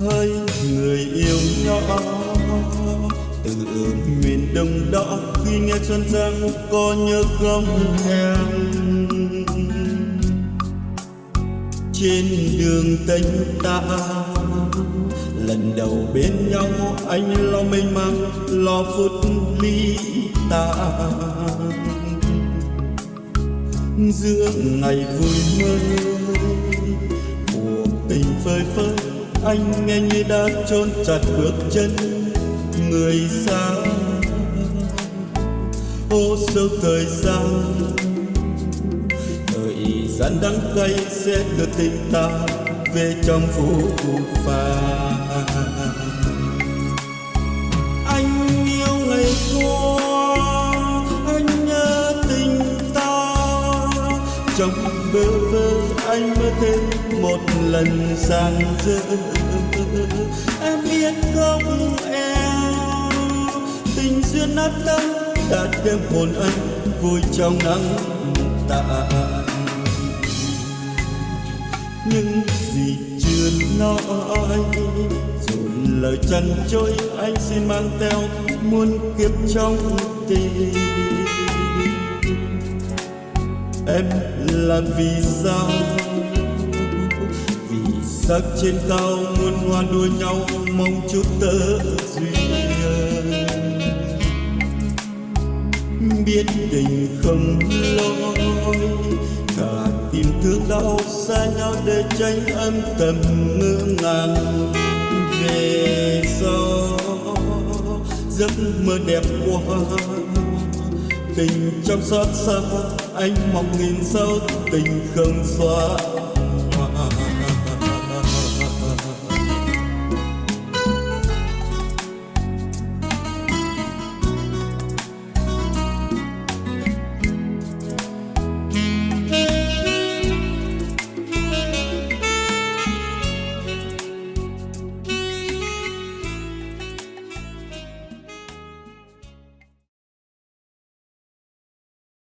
hỡi người yêu nhỏ từ miền đông đó, khi nghe xuân giang có nhớ không em trên đường tênh ta, lần đầu bên nhau, anh lo mênh mang, lo phút ly ta. Giữa ngày vui mơ, cuộc tình phơi phới anh nghe như đã chôn chặt bước chân người xa. Ô, sâu thời gian thời gian đắng cay sẽ đưa tình ta về trong phù phàng trong bơ vơ, anh mơ thêm một lần sang dơ em biết không em, tình duyên nát tâm đã đem hồn anh vui trong nắng tàn. Những gì chưa nói, rồi lời chân trôi, anh xin mang theo muôn kiếp trong tình em là vì sao? Vì sắc trên cao muôn hoa đua nhau mong chút tơ duyên. Biết tình không lối cả tim thương đau xa nhau để tránh âm thầm ngỡ ngàng. Về sau, giấc mơ đẹp qua tình trong xót xa anh mong nghìn sao tình không xóa